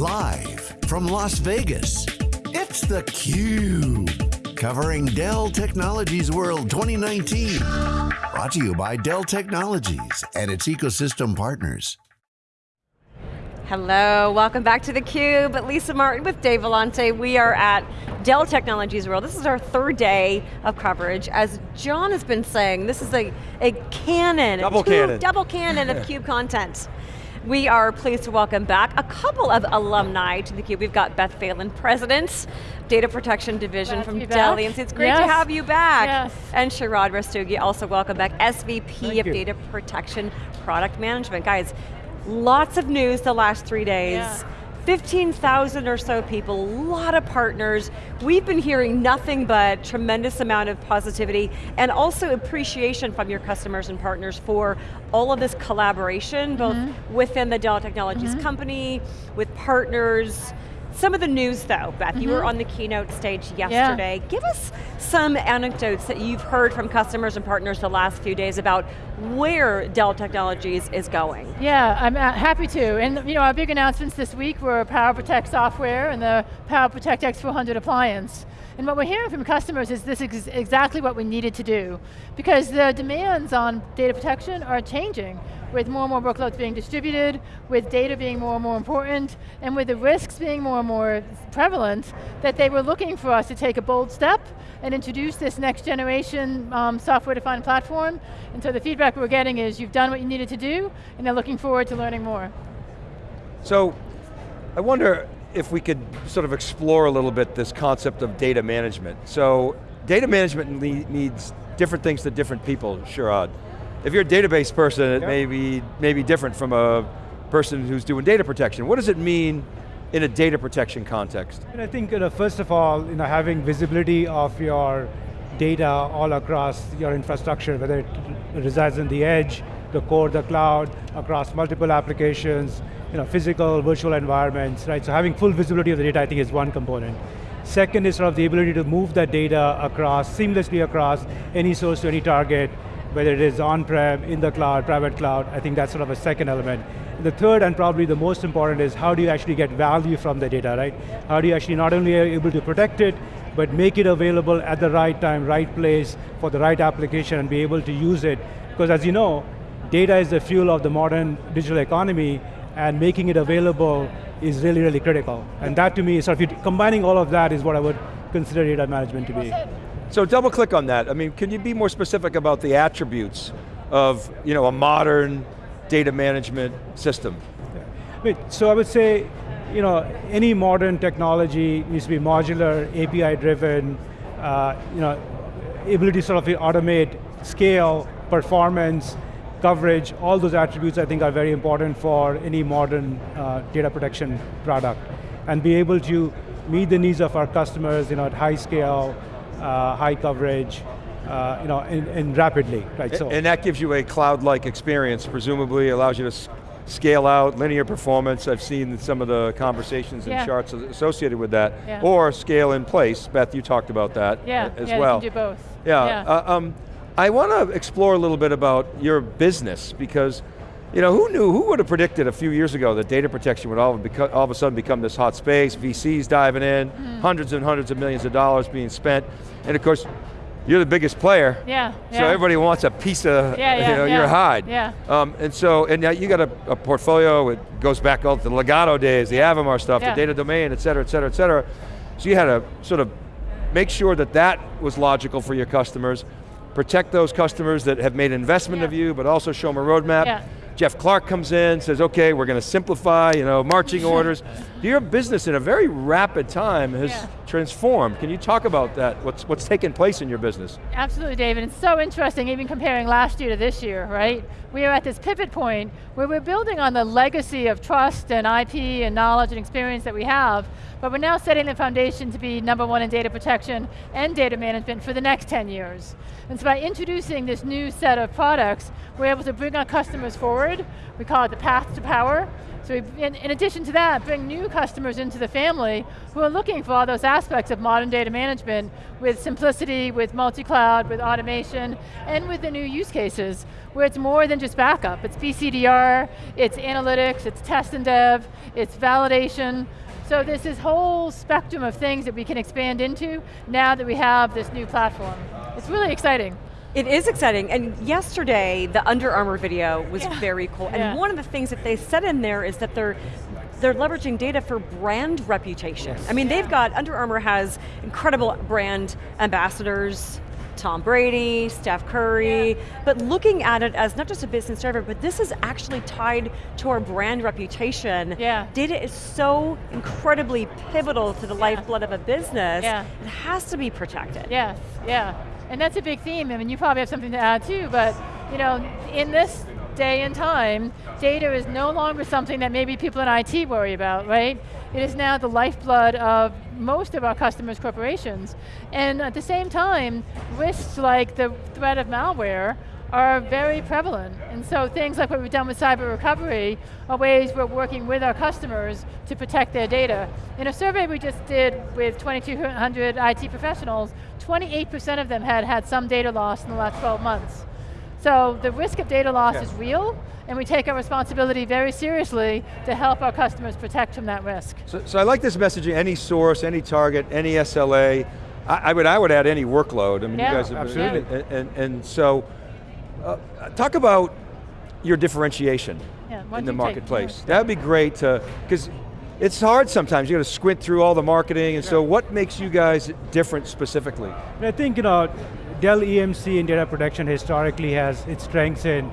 Live from Las Vegas, it's theCUBE. Covering Dell Technologies World 2019. Brought to you by Dell Technologies and its ecosystem partners. Hello, welcome back to theCUBE. Lisa Martin with Dave Vellante. We are at Dell Technologies World. This is our third day of coverage. As John has been saying, this is a, a cannon. Double cannon. Double cannon of CUBE content. We are pleased to welcome back a couple of alumni to theCUBE. We've got Beth Phelan, President, Data Protection Division Glad from Dell EMC. It's great yes. to have you back. Yes. And Sharad Rastogi, also welcome back, SVP Thank of you. Data Protection Product Management. Guys, lots of news the last three days. Yeah. 15,000 or so people, a lot of partners. We've been hearing nothing but tremendous amount of positivity and also appreciation from your customers and partners for all of this collaboration, both Mm-hmm. within the Dell Technologies company, with partners. Some of the news though, Beth, you Mm-hmm. were on the keynote stage yesterday. Give us some anecdotes that you've heard from customers and partners the last few days about where Dell Technologies is going. Yeah, I'm uh, happy to. And you know, our big announcements this week were PowerProtect software and the PowerProtect X400 appliance. And what we're hearing from customers is this is exactly what we needed to do. Because the demands on data protection are changing with more and more workloads being distributed, with data being more and more important, and with the risks being more and more prevalent, that they were looking for us to take a bold step and introduce this next generation um, software-defined platform. And so the feedback we're getting is you've done what you needed to do, and they're looking forward to learning more. So, I wonder if we could sort of explore a little bit this concept of data management. So, data management needs different things to different people, Sharad. If you're a database person, it Yep. may, be, may be different from a person who's doing data protection. What does it mean in a data protection context? And I think, you know, first of all, you know, having visibility of your data all across your infrastructure, whether it resides in the edge, the core, the cloud, across multiple applications, you know, physical, virtual environments, right? So having full visibility of the data, I think, is one component. Second is sort of the ability to move that data across, seamlessly across any source to any target, whether it is on-prem, in the cloud, private cloud, I think that's sort of a second element. The third and probably the most important is how do you actually get value from the data, right? How do you actually not only are able to protect it, but make it available at the right time, right place, for the right application and be able to use it. Because as you know, data is the fuel of the modern digital economy and making it available is really, really critical. And that to me, is sort of combining all of that is what I would consider data management to be. So double click on that. I mean, can you be more specific about the attributes of you know, a modern data management system? Wait, so I would say, you know, any modern technology needs to be modular, API driven, uh, you know, ability to sort of automate, scale, performance, coverage, all those attributes I think are very important for any modern uh, data protection product. And be able to meet the needs of our customers, you know, at high scale, high coverage, uh, you know, and, and rapidly, right? So. And that gives you a cloud-like experience, presumably allows you to scale out linear performance. I've seen some of the conversations and Yeah. charts associated with that. Yeah. Or scale in place. Beth, you talked about that Yeah, as yeah, well. you can do both. Yeah, uh, um, I want to explore a little bit about your business because, you know, who knew, who would have predicted a few years ago that data protection would all, beco- all of a sudden become this hot space, VCs diving in, Mm-hmm. hundreds and hundreds of millions of dollars being spent, and of course, you're the biggest player, yeah, so yeah. everybody wants a piece of Yeah, yeah, you know, yeah, your hide. yeah. Um, and so, and now you got a, a portfolio, it goes back all to the Legato days, the Avamar stuff, the data domain, et cetera, et cetera, et cetera. So you had to sort of make sure that that was logical for your customers, protect those customers that have made investment of you, but also show them a roadmap. Yeah. Jeff Clarke comes in, says, okay, we're going to simplify, you know, marching orders. Your business in a very rapid time has. Transformed. Can you talk about that? What's, what's taken place in your business? Absolutely, David. It's so interesting, even comparing last year to this year, right? We are at this pivot point where we're building on the legacy of trust and IP and knowledge and experience that we have, but we're now setting the foundation to be number one in data protection and data management for the next 10 years. And so by introducing this new set of products, we're able to bring our customers forward. We call it the path to power. So in, in addition to that, bring new customers into the family who are looking for all those aspects of modern data management with simplicity, with multi-cloud, with automation, and with the new use cases, where it's more than just backup. It's BCDR, it's analytics, it's test and dev, it's validation, so there's this whole spectrum of things that we can expand into now that we have this new platform. It's really exciting. It is exciting, and yesterday, the Under Armour video was Yeah. very cool, and Yeah. one of the things that they said in there is that they're they're leveraging data for brand reputation. I mean, they've got, Under Armour has incredible brand ambassadors, Tom Brady, Steph Curry, Yeah. but looking at it as not just a business driver, but this is actually tied to our brand reputation. Yeah. Data is so incredibly pivotal to the lifeblood of a business, Yeah. it has to be protected. Yes, yeah. And that's a big theme. I mean, you probably have something to add too, but you know, in this day and time, data is no longer something that maybe people in IT worry about, right? It is now the lifeblood of most of our customers' corporations. And at the same time, risks like the threat of malware are very prevalent. And so things like what we've done with cyber recovery are ways we're working with our customers to protect their data. In a survey we just did with 2,200 IT professionals, 28% of them had had some data loss in the last 12 months. So the risk of data loss Yeah. is real, and we take our responsibility very seriously to help our customers protect from that risk. So, so I like this messaging, any source, any target, any SLA. I, I would, I would add any workload. I mean, Yeah, you guys have absolutely. And, and, and so, uh, talk about your differentiation Yeah, in the marketplace. That'd be great to, because it's hard sometimes. You got to squint through all the marketing, and so what makes you guys different specifically? I think you know, Dell EMC in data protection historically has its strengths in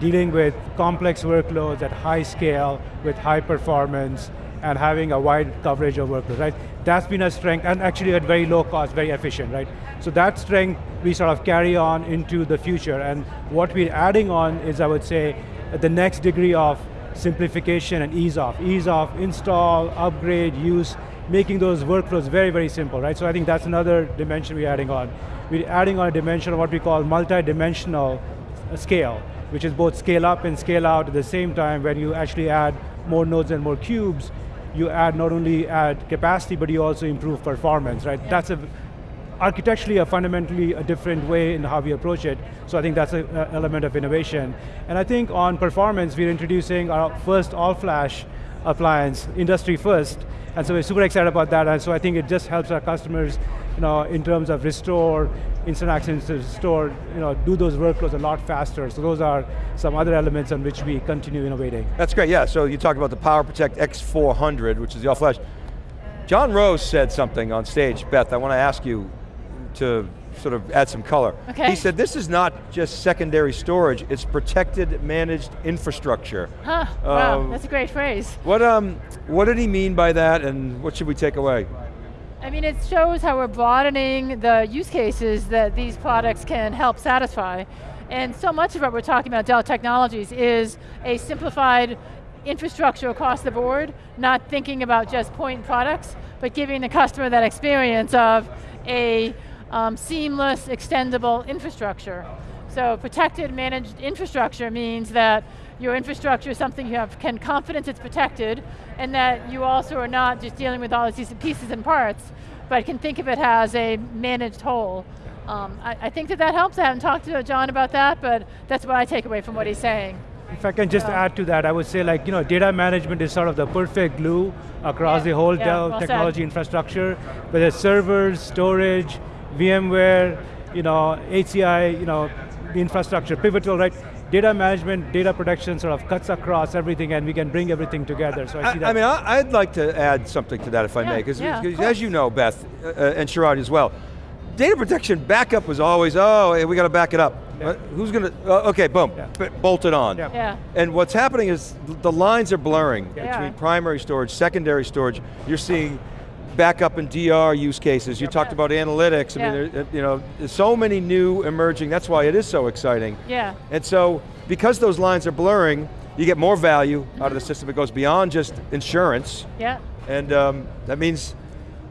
dealing with complex workloads at high scale with high performance and having a wide coverage of workloads, right? That's been a strength and actually at very low cost, very efficient, right? So that strength we sort of carry on into the future and what we're adding on is I would say the next degree of simplification and ease of. Ease of install, upgrade, use, making those workflows very, very simple, right? So I think that's another dimension we're adding on. We're adding on a dimension of what we call multi-dimensional scale, which is both scale up and scale out at the same time when you actually add more nodes and more cubes, you add not only add capacity, but you also improve performance, right? That's a, architecturally a fundamentally a different way in how we approach it. So I think that's an element of innovation. And I think on performance, we're introducing our first all-flash appliance, industry first. And so we're super excited about that. And so I think it just helps our customers, you know, in terms of restore, instant access to restore, you know, do those workloads a lot faster. So those are some other elements on which we continue innovating. That's great, yeah. So you talked about the PowerProtect X400, which is the all-flash. John Roese said something on stage. Beth, I want to ask you to sort of add some color. Okay. He said this is not just secondary storage, it's protected managed infrastructure. Huh, wow, Um, that's a great phrase. What, um, what did he mean by that and what should we take away? I mean, it shows how we're broadening the use cases that these products can help satisfy. And so much of what we're talking about Dell Technologies is a simplified infrastructure across the board, not thinking about just point products, but giving the customer that experience of a um, seamless, extendable infrastructure. So protected managed infrastructure means that your infrastructure is something you have can confidence it's protected, and that you also are not just dealing with all these pieces and parts, but can think of it as a managed whole. Um, I, I think that that helps. I haven't talked to John about that, but that's what I take away from what he's saying. If I can just Yeah. add to that, I would say like, you know, data management is sort of the perfect glue across Yeah, the whole yeah, Dell well said. technology infrastructure, whether it's servers, storage, VMware, you know, HCI, you know, infrastructure, pivotal, right? Data management, data protection sort of cuts across everything and we can bring everything together, so I see that. I mean, I, I'd like to add something to that if I Yeah, may, because yeah, as you know, Beth, uh, and Sharad as well, data protection backup was always, oh, hey, we got to back it up. Yeah. Uh, who's going to, uh, okay, boom, Yeah. b- bolt it on. Yeah. Yeah. And what's happening is the lines are blurring Yeah. between primary storage, secondary storage. You're seeing backup and DR use cases. You talked about analytics. I Yeah. mean, there, uh, you know, there's so many new emerging. That's why it is so exciting. Yeah. And so, because those lines are blurring, you get more value out of the system. It goes beyond just insurance. Yeah. And um, that means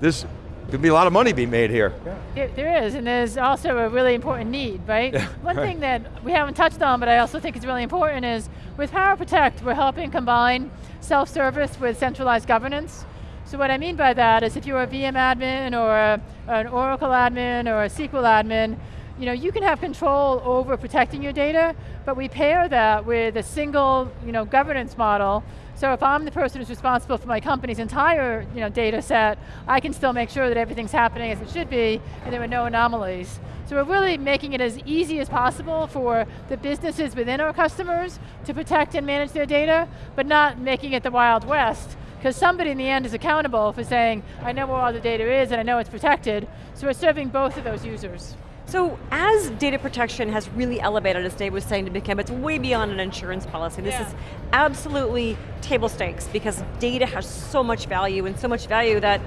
there's could be a lot of money being made here. There, there is, and there's also a really important need, right? Yeah, One right. thing that we haven't touched on, but I also think is really important is, with PowerProtect, we're helping combine self-service with centralized governance. So what I mean by that is if you're a VM admin or a, an Oracle admin or a SQL admin, you know, you can have control over protecting your data, but we pair that with a single you know, governance model so if I'm the person who's responsible for my company's entire you know, data set, I can still make sure that everything's happening as it should be, and there are no anomalies. So we're really making it as easy as possible for the businesses within our customers to protect and manage their data, but not making it the Wild West, because somebody in the end is accountable for saying, I know where all the data is and I know it's protected, so we're serving both of those users. So as data protection has really elevated, as Dave was saying to become, it's way beyond an insurance policy. This Yeah. is absolutely table stakes because data has so much value and so much value that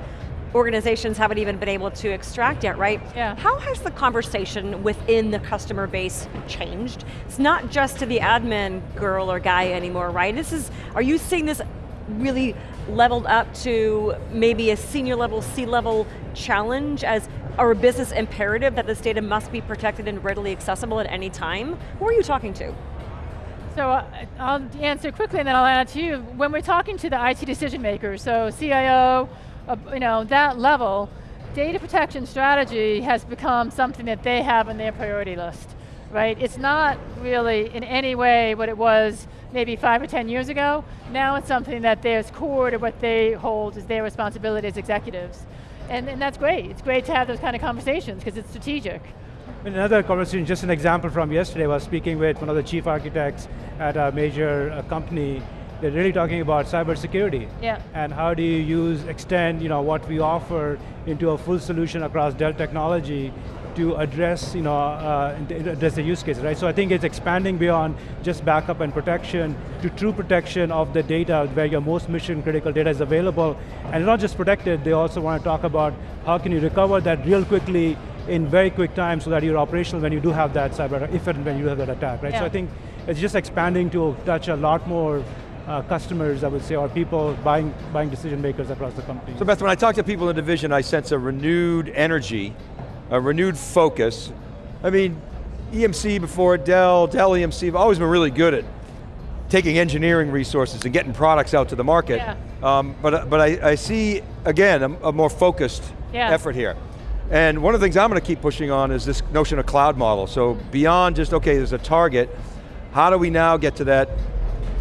organizations haven't even been able to extract yet, right? Yeah. How has the conversation within the customer base changed? It's not just to the admin girl or guy anymore, right? This is, are you seeing this really leveled up to maybe a senior level, C-level challenge as or a business imperative that this data must be protected and readily accessible at any time? Who are you talking to? So uh, I'll answer quickly and then I'll add to you. When we're talking to the IT decision makers, so CIO, uh, you know, that level, data protection strategy has become something that they have on their priority list, right? It's not really in any way what it was maybe five or 10 years ago. Now it's something that there's core to what they hold as their responsibility as executives. And, and that's great. It's great to have those kind of conversations because it's strategic. Another conversation, just an example from yesterday, I was speaking with one of the chief architects at a major uh, company. They're really talking about cybersecurity. Yeah. And how do you use, extend you know, what we offer into a full solution across Dell technology to address, you know, uh, address the use case, right? So I think it's expanding beyond just backup and protection to true protection of the data where your most mission critical data is available. And not just protected, they also want to talk about how can you recover that real quickly in very quick time so that you're operational when you do have that cyber, if and when you have that attack, right? Yeah. So I think it's just expanding to touch a lot more uh, customers, I would say, or people buying, buying decision makers across the company. So Beth, when I talk to people in the division, I sense a renewed energy, a renewed focus. I mean, EMC before Dell, Dell EMC have always been really good at taking engineering resources and getting products out to the market. Yeah. Um, but but I, I see, again, a, a more focused Yeah. effort here. And one of the things I'm going to keep pushing on is this notion of cloud model. So beyond just, okay, there's a target, how do we now get to that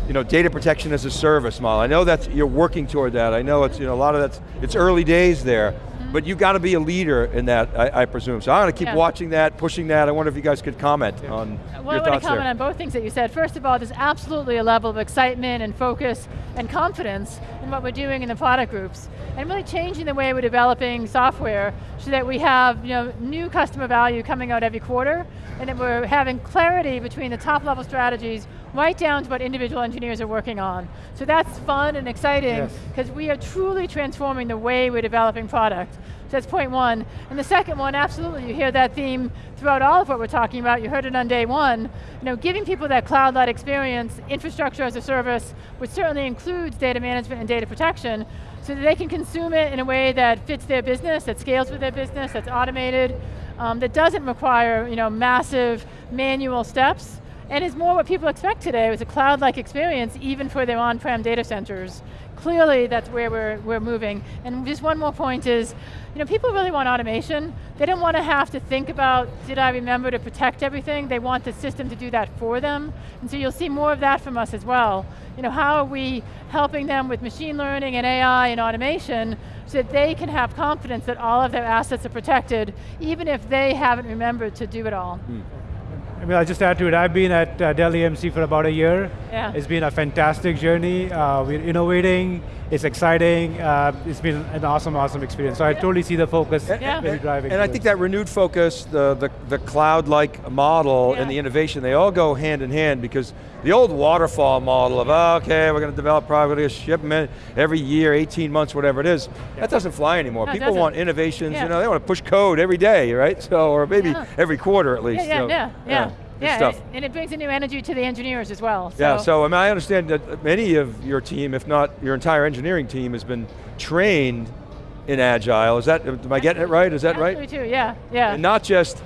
you know, data protection as a service model. I know that you're working toward that. I know it's, you know, a lot of that's, it's early days there, but you've got to be a leader in that, I, I presume. So I'm going to keep Yeah. watching that, pushing that. I wonder if you guys could comment on Well, your I want to comment there. on both things that you said. First of all, there's absolutely a level of excitement and focus and confidence in what we're doing in the product groups, and really changing the way we're developing software so that we have you know, new customer value coming out every quarter, and that we're having clarity between the top level strategies right down to what individual engineers are working on. So that's fun and exciting, Yes. because we are truly transforming the way we're developing product. So that's point one. And the second one, absolutely, you hear that theme throughout all of what we're talking about. You heard it on day one. You know, giving people that cloud-led experience, infrastructure as a service, which certainly includes data management and data protection, so that they can consume it in a way that fits their business, that scales with their business, that's automated, um, that doesn't require you know, massive manual steps, and it's more what people expect today, is a cloud-like experience, even for their on-prem data centers. Clearly, that's where we're, we're moving. And just one more point is, you know, people really want automation. They don't want to have to think about, did I remember to protect everything? They want the system to do that for them. And so you'll see more of that from us as well. You know, how are we helping them with machine learning and AI and automation so that they can have confidence that all of their assets are protected, even if they haven't remembered to do it all. I mean, I'll just add to it. I've been at uh, Dell EMC for about a year. Yeah. It's been a fantastic journey. Uh, we're innovating. It's exciting. Uh, it's been an awesome, awesome experience. So I totally see the focus Yeah. really driving. And I think this. that renewed focus, the, the, the cloud-like model Yeah. and the innovation, they all go hand in hand because the old waterfall model of, oh, okay, we're going to develop product, we're going to ship them every year, 18 months, whatever it is, that doesn't fly anymore. No, People want innovations, Yeah. you know, they want to push code every day, right? So, or maybe Yeah. every quarter at least. Yeah, yeah, so, yeah, yeah. stuff. and, it, brings a new energy to the engineers as well. So. Yeah, so I mean, I understand that many of your team, if not your entire engineering team, has been trained in Agile. Is that, am I getting it right? Is that right? Absolutely too, yeah, yeah. And not just,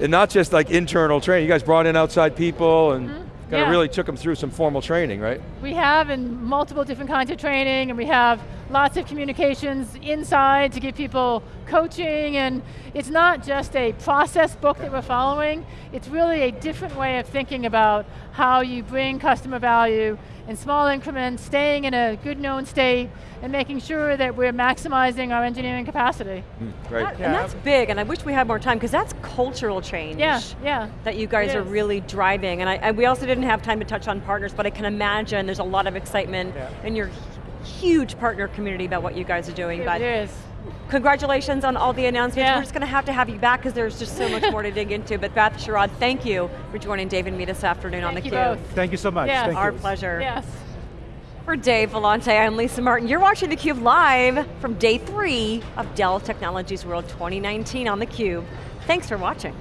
and not just like internal training. You guys brought in outside people and mm-hmm, kind of yeah. really took them through some formal training, right? We have in multiple different kinds of training and we have lots of communications inside to give people coaching and it's not just a process book that we're following, it's really a different way of thinking about how you bring customer value in small increments, staying in a good known state, and making sure that we're maximizing our engineering capacity. Hmm, great. That- And that's big, and I wish we had more time, because that's cultural change. Yeah, yeah. that you guys are really driving. And I, I- we also didn't have time to touch on partners, but I can imagine there's a lot of excitement Yeah. in your huge partner community about what you guys are doing. It but is. congratulations on all the announcements. Yeah. We're just going to have to have you back because there's just so much more to dig into. But Beth Sharad, thank you for joining Dave and me this afternoon on Thank you theCUBE. both. Thank you so much. Yeah. Thank Our you. pleasure. Yes. For Dave Vellante, I'm Lisa Martin. You're watching theCUBE live from day three of Dell Technologies World 2019 on theCUBE. Thanks for watching.